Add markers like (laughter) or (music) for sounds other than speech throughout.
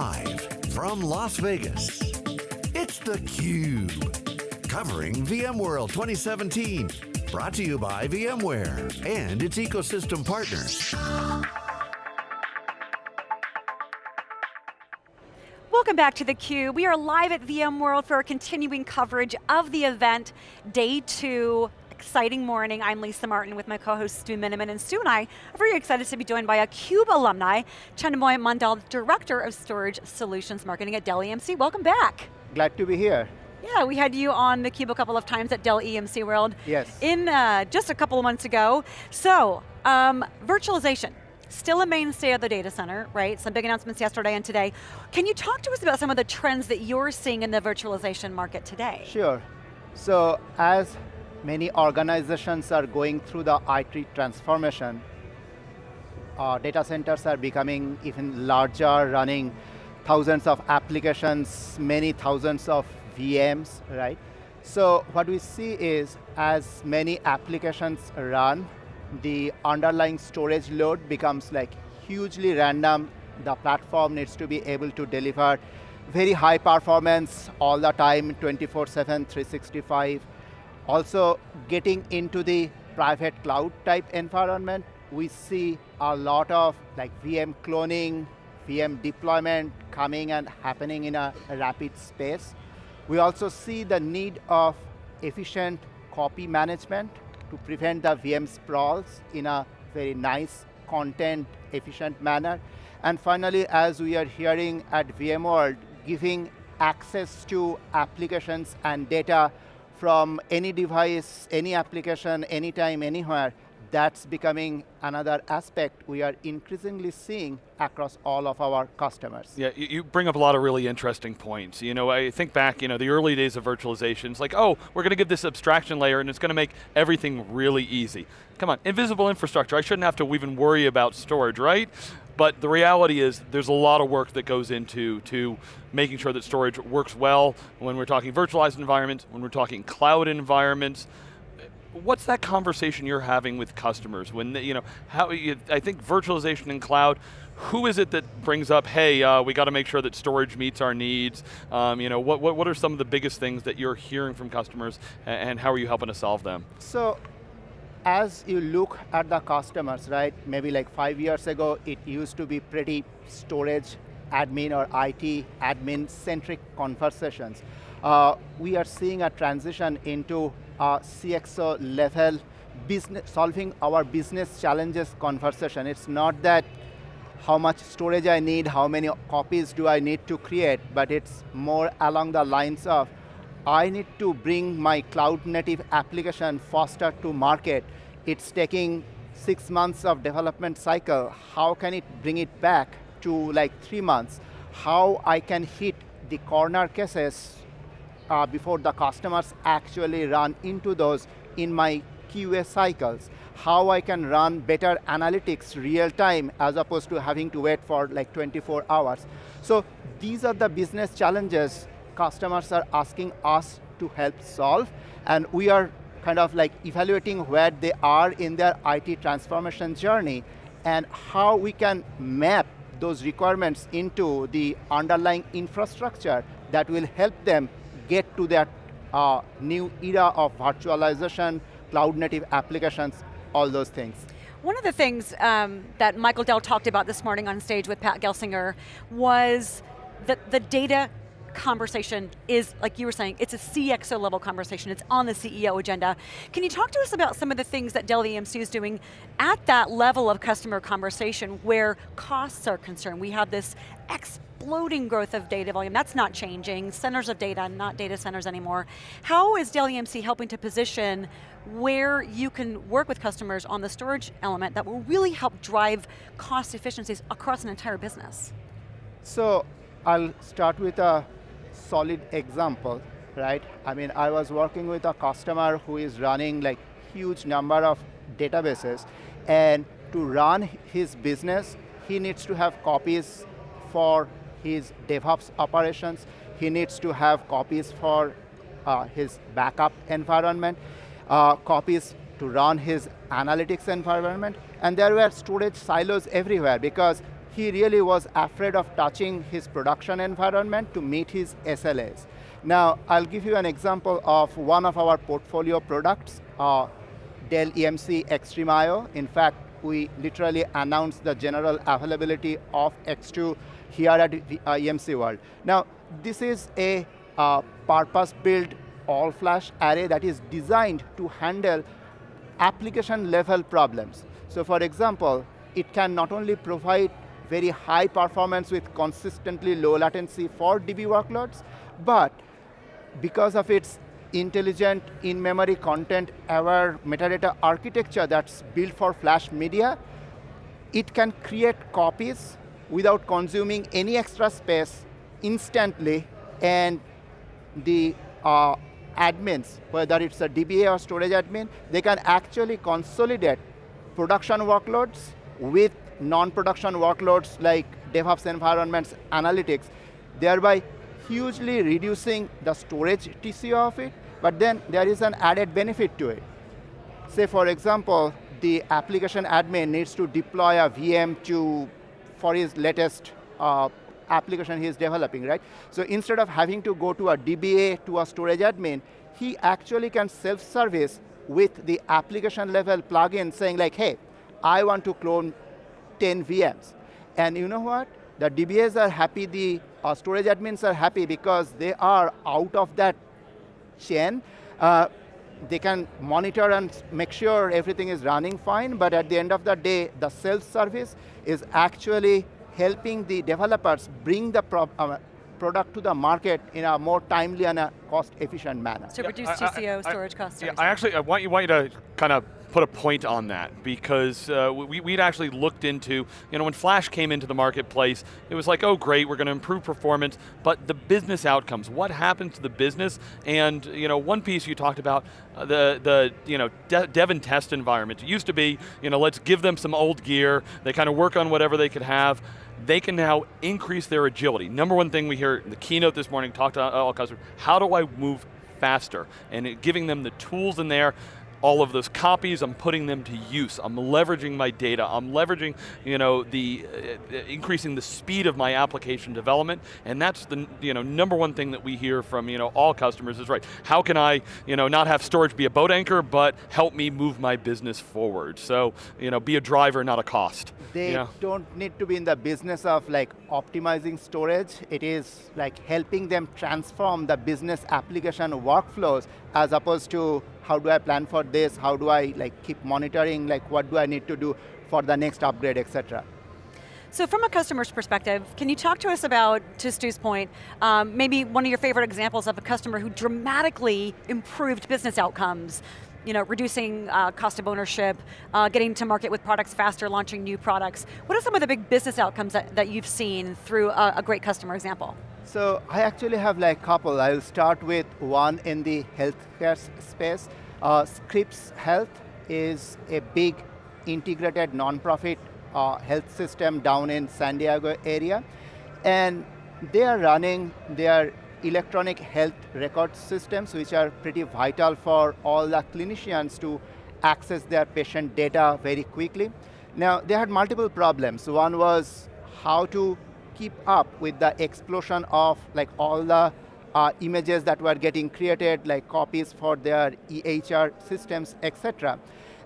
Live from Las Vegas, it's theCUBE. Covering VMworld 2017. Brought to you by VMware and its ecosystem partners. Welcome back to theCUBE. We are live at VMworld for a continuing coverage of the event, day two, exciting morning. I'm Lisa Martin with my co-host Stu Miniman, and Stu and I are very excited to be joined by a CUBE alumni, Chhandomay Mandal, Director of Storage Solutions Marketing at Dell EMC. Welcome back. Glad to be here. Yeah, we had you on theCUBE a couple of times at Dell EMC World. Yes. In uh, just a couple of months ago. So, um, virtualization. Still a mainstay of the data center, right? Some big announcements yesterday and today. Can you talk to us about some of the trends that you're seeing in the virtualization market today? Sure. So as many organizations are going through the IT transformation, uh, data centers are becoming even larger, running thousands of applications, many thousands of VMs, right? So what we see is as many applications run, the underlying storage load becomes like hugely random. The platform needs to be able to deliver very high performance all the time, 24-7, 365. Also, getting into the private cloud type environment, we see a lot of like VM cloning, VM deployment coming and happening in a rapid space. We also see the need of efficient copy management to prevent the VM sprawls in a very nice, content efficient manner. And finally, as we are hearing at VMworld, giving access to applications and data from any device, any application, anytime, anywhere, that's becoming another aspect we are increasingly seeing across all of our customers. Yeah, you bring up a lot of really interesting points. You know, I think back, you know, the early days of virtualization, it's like, oh, we're going to give this abstraction layer and it's going to make everything really easy. Come on, invisible infrastructure, I shouldn't have to even worry about storage, right? But the reality is there's a lot of work that goes into to making sure that storage works well when we're talking virtualized environments, when we're talking cloud environments, what's that conversation you're having with customers when you know how you, I think virtualization and cloud. Who is it that brings up, hey, uh, we got to make sure that storage meets our needs? Um, you know, what, what, what are some of the biggest things that you're hearing from customers and, and how are you helping to solve them? So, as you look at the customers, right, maybe like five years ago, it used to be pretty storage admin or IT admin centric conversations. Uh, we are seeing a transition into uh, CXO level business, solving our business challenges conversation. It's not that how much storage I need, how many copies do I need to create, but it's more along the lines of, I need to bring my cloud native application faster to market. It's taking six months of development cycle. How can it bring it back to like three months? How I can hit the corner cases uh, before the customers actually run into those in my QA cycles. How I can run better analytics real time as opposed to having to wait for like 24 hours. So these are the business challenges customers are asking us to help solve and we are kind of like evaluating where they are in their IT transformation journey and how we can map those requirements into the underlying infrastructure that will help them get to that uh, new era of virtualization, cloud native applications, all those things. One of the things um, that Michael Dell talked about this morning on stage with Pat Gelsinger was that the data conversation is, like you were saying, it's a CXO level conversation, it's on the CEO agenda. Can you talk to us about some of the things that Dell EMC is doing at that level of customer conversation where costs are concerned? We have this exploding growth of data volume, that's not changing, centers of data, not data centers anymore. How is Dell EMC helping to position where you can work with customers on the storage element that will really help drive cost efficiencies across an entire business? So, I'll start with a solid example, right? I mean, I was working with a customer who is running like huge number of databases, and to run his business, he needs to have copies for his DevOps operations. He needs to have copies for uh, his backup environment, uh, copies to run his analytics environment, and there were storage silos everywhere because he really was afraid of touching his production environment to meet his SLAs. Now, I'll give you an example of one of our portfolio products, uh, Dell EMC XtremIO. In fact, we literally announced the general availability of X2 here at uh, EMC World. Now, this is a uh, purpose-built all-flash array that is designed to handle application level problems. So for example, it can not only provide very high performance with consistently low latency for DB workloads, but because of its intelligent in-memory content aware metadata architecture that's built for flash media, it can create copies without consuming any extra space instantly and the uh, admins, whether it's a DBA or storage admin, they can actually consolidate production workloads with non-production workloads like DevOps environments, analytics, thereby hugely reducing the storage TCO of it, but then there is an added benefit to it. Say for example, the application admin needs to deploy a VM to, for his latest uh, application he is developing, right? So instead of having to go to a DBA to a storage admin, he actually can self-service with the application level plugin saying like, hey, I want to clone 10 VMs. And you know what? The DBAs are happy, the uh, storage admins are happy because they are out of that chain. Uh, they can monitor and make sure everything is running fine, but at the end of the day, the self-service is actually helping the developers bring the pro uh, product to the market in a more timely and a cost-efficient manner. To yeah, reduce TCO, I, storage costs. Yeah, I actually I want you want you to kind of put a point on that because uh, we, we'd actually looked into, you know, when Flash came into the marketplace, it was like, oh great, we're going to improve performance, but the business outcomes, what happens to the business? And, you know, one piece you talked about, uh, the, the, you know, de dev and test environment. It used to be, you know, let's give them some old gear, they kind of work on whatever they could have they can now increase their agility. Number one thing we hear in the keynote this morning, talk to all customers, how do I move faster? And giving them the tools in there all of those copies, I'm putting them to use. I'm leveraging my data. I'm leveraging, you know, the uh, increasing the speed of my application development, and that's the you know number one thing that we hear from you know all customers is right. How can I you know not have storage be a boat anchor, but help me move my business forward? So you know, be a driver, not a cost. They you know? don't need to be in the business of like optimizing storage. It is like helping them transform the business application workflows as opposed to how do I plan for this, how do I like keep monitoring, like what do I need to do for the next upgrade, etc. So from a customer's perspective, can you talk to us about, to Stu's point, um, maybe one of your favorite examples of a customer who dramatically improved business outcomes, you know, reducing uh, cost of ownership, uh, getting to market with products faster, launching new products. What are some of the big business outcomes that, that you've seen through a, a great customer example? So I actually have like a couple. I'll start with one in the healthcare space. Uh, Scripps Health is a big integrated nonprofit uh, health system down in San Diego area. And they are running their electronic health record systems, which are pretty vital for all the clinicians to access their patient data very quickly. Now, they had multiple problems. One was how to keep up with the explosion of like all the uh, images that were getting created, like copies for their EHR systems, etc.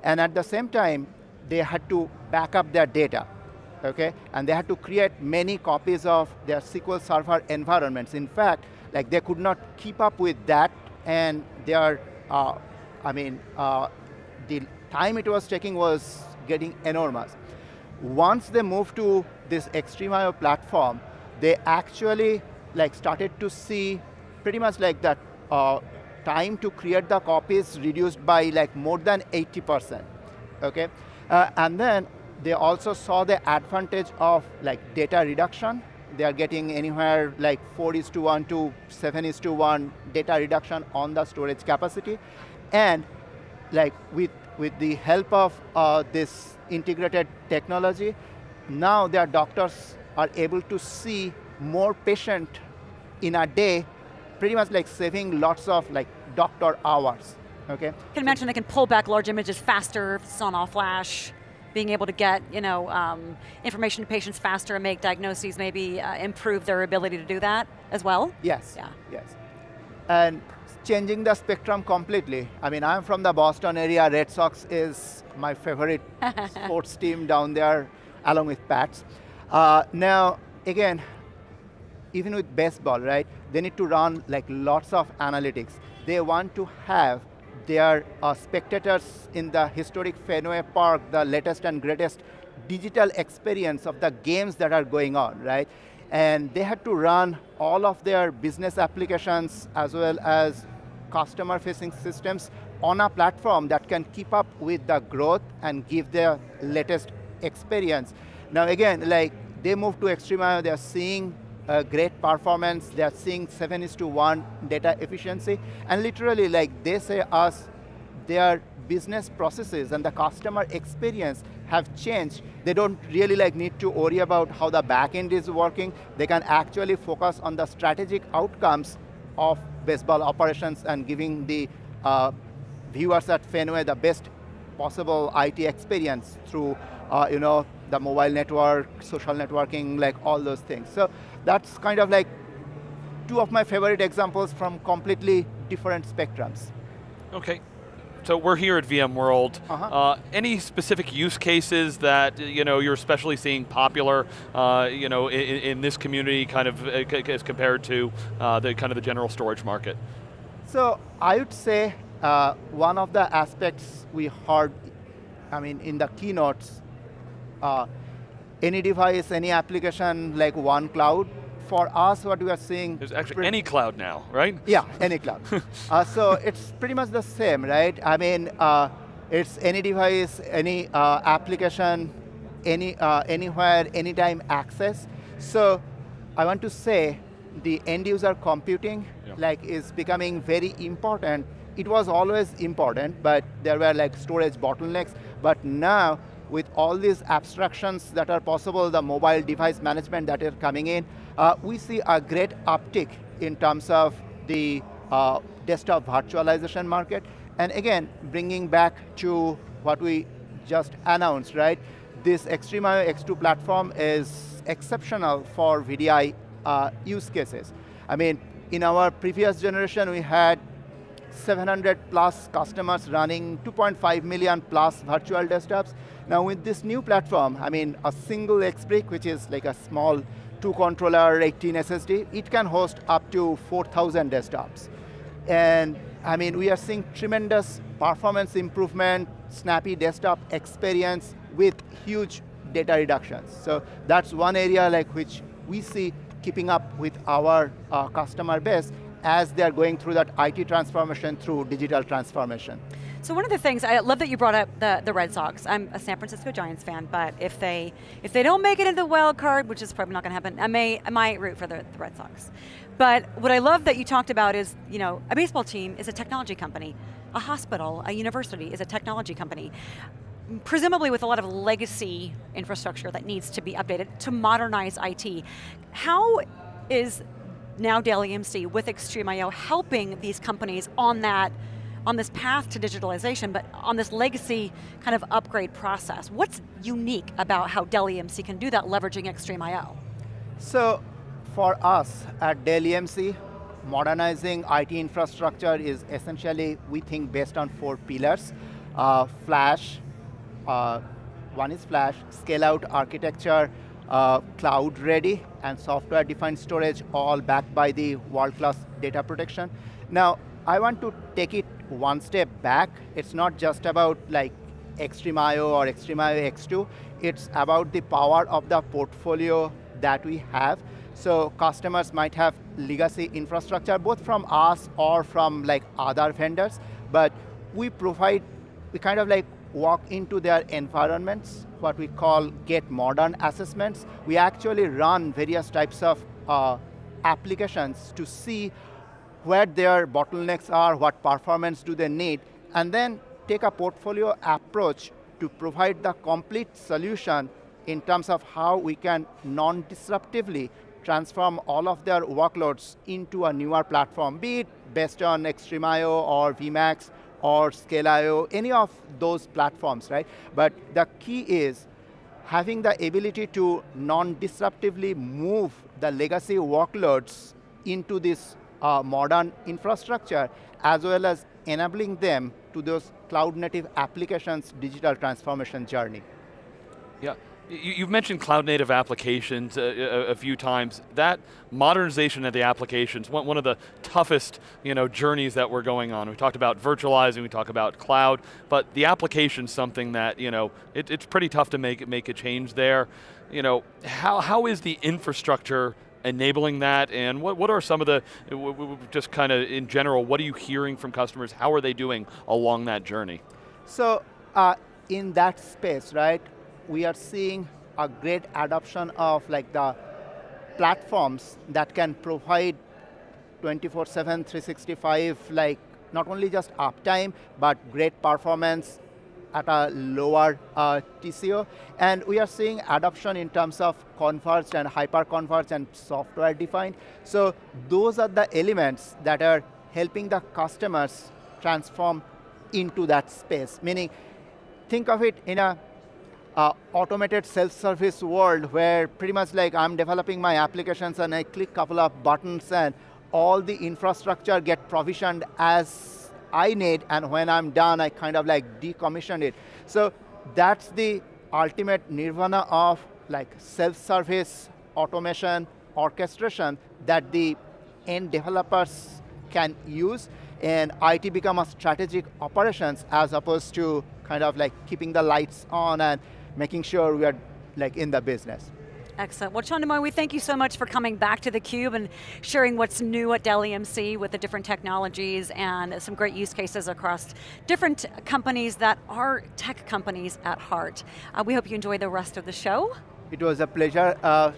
And at the same time, they had to back up their data, okay? And they had to create many copies of their SQL Server environments. In fact, like they could not keep up with that, and their, uh, I mean, uh, the time it was taking was getting enormous once they moved to this XtremIO platform, they actually like started to see pretty much like that uh, time to create the copies reduced by like more than 80%, okay? Uh, and then they also saw the advantage of like data reduction. They are getting anywhere like 4 is to 1 to 7 is to 1 data reduction on the storage capacity. And like with with the help of uh, this integrated technology, now their doctors are able to see more patient in a day, pretty much like saving lots of like doctor hours, okay? I can imagine they can pull back large images faster if it's on all flash. being able to get you know, um, information to patients faster and make diagnoses, maybe uh, improve their ability to do that as well? Yes, Yeah. yes. And changing the spectrum completely. I mean, I'm from the Boston area. Red Sox is my favorite (laughs) sports team down there, along with Pats. Uh, now, again, even with baseball, right, they need to run like lots of analytics. They want to have their uh, spectators in the historic Fenway Park, the latest and greatest digital experience of the games that are going on, right? And they had to run all of their business applications as well as customer-facing systems on a platform that can keep up with the growth and give the latest experience. Now again, like they move to XtremIO, they're seeing uh, great performance, they're seeing 7 is to 1 data efficiency, and literally like they say us, their business processes and the customer experience have changed. They don't really like need to worry about how the backend is working. They can actually focus on the strategic outcomes of baseball operations and giving the uh, viewers at Fenway the best possible IT experience through uh, you know, the mobile network, social networking, like all those things. So that's kind of like two of my favorite examples from completely different spectrums. Okay. So we're here at VMworld. Uh-huh. Uh, any specific use cases that you know you're especially seeing popular, uh, you know, in, in, this community, kind of uh, as compared to uh, the kind of the general storage market? So I would say uh, one of the aspects we heard, I mean, in the keynotes, uh, any device, any application like one cloud, for us, what we are seeing. There's actually any cloud now, right? Yeah, any cloud. (laughs) uh, so it's pretty much the same, right? I mean, uh, it's any device, any uh, application, any uh, anywhere, anytime access. So I want to say the end user computing yeah. like is becoming very important. It was always important, but there were like storage bottlenecks. But now, with all these abstractions that are possible, the mobile device management that are coming in, uh, we see a great uptick in terms of the uh, desktop virtualization market. And again, bringing back to what we just announced, right? This XtremIO X2 platform is exceptional for VDI uh, use cases. I mean, in our previous generation, we had 700 plus customers running 2.5 million plus virtual desktops. Now with this new platform, I mean, a single XBrick, which is like a small two controller, 18 SSD, it can host up to 4,000 desktops. And I mean, we are seeing tremendous performance improvement, snappy desktop experience with huge data reductions. So that's one area like which we see keeping up with our uh, customer base as they're going through that IT transformation through digital transformation. So one of the things, I love that you brought up the, the Red Sox. I'm a San Francisco Giants fan, but if they if they don't make it into the wild card, which is probably not going to happen, I may I might root for the, the Red Sox. But what I love that you talked about is, you know, a baseball team is a technology company. A hospital, a university is a technology company. Presumably with a lot of legacy infrastructure that needs to be updated to modernize IT. How is now Dell EMC with XtremIO helping these companies on that on this path to digitalization, but on this legacy kind of upgrade process. What's unique about how Dell EMC can do that leveraging XtremIO? So, for us at Dell EMC, modernizing IT infrastructure is essentially, we think, based on four pillars. Uh, flash, uh, one is flash, scale out architecture, uh, cloud ready, and software defined storage, all backed by the world-class data protection. Now, I want to take it one step back. It's not just about like XtremIO or XtremIO X2. It's about the power of the portfolio that we have. So customers might have legacy infrastructure, both from us or from like other vendors, but we provide, we kind of like walk into their environments, what we call get modern assessments. We actually run various types of uh, applications to see where their bottlenecks are, what performance do they need, and then take a portfolio approach to provide the complete solution in terms of how we can non-disruptively transform all of their workloads into a newer platform, be it based on XtremIO or VMAX or ScaleIO, any of those platforms, right? But the key is having the ability to non-disruptively move the legacy workloads into this uh, modern infrastructure, as well as enabling them to those cloud native applications digital transformation journey. Yeah, You've mentioned cloud native applications a, a, few times. That modernization of the applications, one, one of the toughest you know, journeys that we're going on. We talked about virtualizing, we talk about cloud, but the application's something that, you know, it, it's pretty tough to make, make a change there. You know, how, how is the infrastructure enabling that and what, what are some of the, just kind of in general, what are you hearing from customers? How are they doing along that journey? So, uh, in that space, right, we are seeing a great adoption of like the platforms that can provide 24-7, 365, like not only just uptime, but great performance at a lower uh, TCO. And we are seeing adoption in terms of converged and hyper-converged and software-defined. So those are the elements that are helping the customers transform into that space. Meaning, think of it in a uh, automated self-service world where pretty much like I'm developing my applications and I click couple of buttons and all the infrastructure get provisioned as I need and when I'm done I kind of like decommission it. So that's the ultimate nirvana of like self-service, automation, orchestration that the end developers can use and IT become a strategic operations as opposed to kind of like keeping the lights on and making sure we are like in the business. Excellent. Well, Chhandomay, we thank you so much for coming back to theCUBE and sharing what's new at Dell EMC with the different technologies and some great use cases across different companies that are tech companies at heart. Uh, we hope you enjoy the rest of the show. It was a pleasure uh,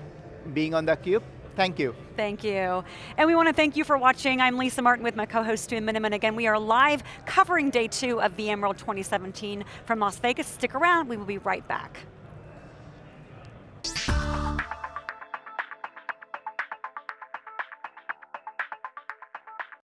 being on theCUBE. Thank you. Thank you. And we want to thank you for watching. I'm Lisa Martin with my co-host Stu Miniman. Again, we are live covering day two of VMworld 2017 from Las Vegas. Stick around, we will be right back.